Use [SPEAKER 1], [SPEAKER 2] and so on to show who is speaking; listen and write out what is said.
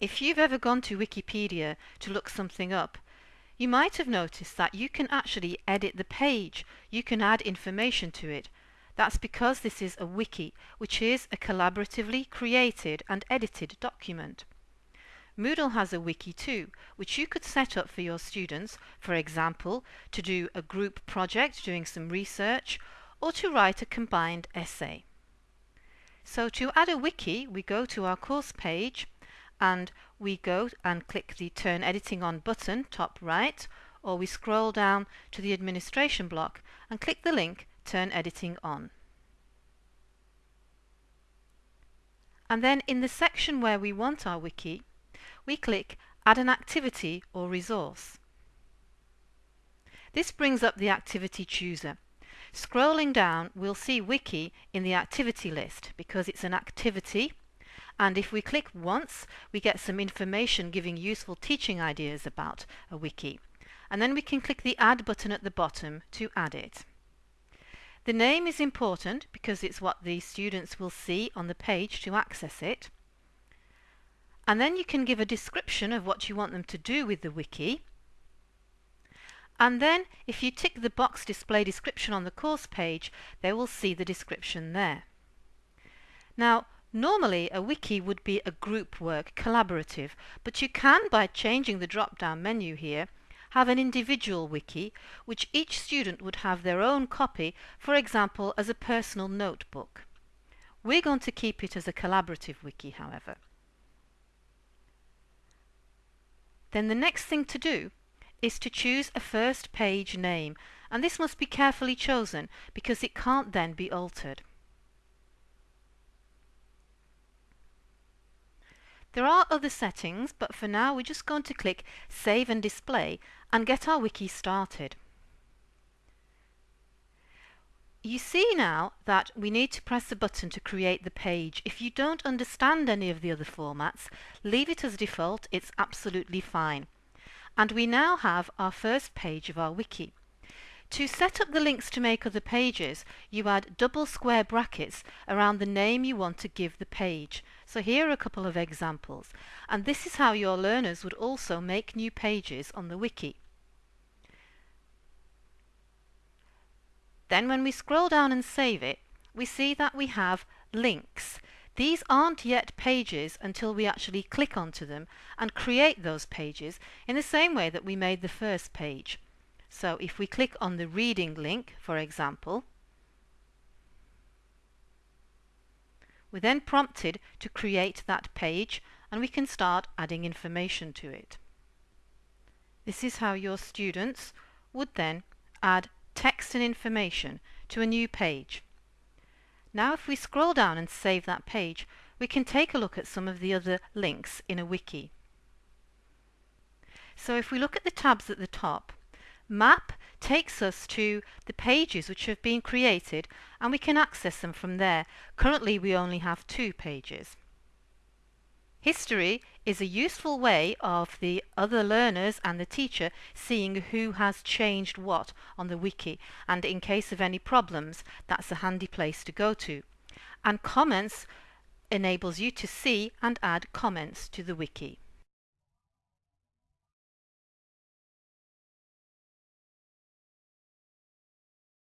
[SPEAKER 1] If you've ever gone to Wikipedia to look something up, you might have noticed that you can actually edit the page, you can add information to it. That's because this is a wiki, which is a collaboratively created and edited document. Moodle has a wiki too, which you could set up for your students, for example, to do a group project doing some research, or to write a combined essay. So to add a wiki, we go to our course page and we go and click the Turn Editing On button, top right, or we scroll down to the administration block and click the link Turn Editing On. And then in the section where we want our wiki, we click Add an activity or resource. This brings up the activity chooser. Scrolling down, we'll see Wiki in the activity list because it's an activity and if we click once, we get some information giving useful teaching ideas about a wiki. And then we can click the Add button at the bottom to add it. The name is important because it's what the students will see on the page to access it. And then you can give a description of what you want them to do with the wiki. And then if you tick the box display description on the course page, they will see the description there. Now, Normally, a wiki would be a group work, collaborative, but you can, by changing the drop-down menu here, have an individual wiki, which each student would have their own copy, for example, as a personal notebook. We're going to keep it as a collaborative wiki, however. Then the next thing to do is to choose a first page name, and this must be carefully chosen because it can't then be altered. There are other settings, but for now we're just going to click Save and Display and get our wiki started. You see now that we need to press a button to create the page. If you don't understand any of the other formats, leave it as default, it's absolutely fine. And we now have our first page of our wiki. To set up the links to make other pages, you add double square brackets around the name you want to give the page. So here are a couple of examples. And this is how your learners would also make new pages on the wiki. Then when we scroll down and save it, we see that we have links. These aren't yet pages until we actually click onto them and create those pages in the same way that we made the first page. So if we click on the reading link, for example, We're then prompted to create that page and we can start adding information to it. This is how your students would then add text and information to a new page. Now if we scroll down and save that page, we can take a look at some of the other links in a wiki. So if we look at the tabs at the top, Map takes us to the pages which have been created and we can access them from there. Currently we only have two pages. History is a useful way of the other learners and the teacher seeing who has changed what on the wiki and in case of any problems that's a handy place to go to. And comments enables you to see and add comments to the wiki.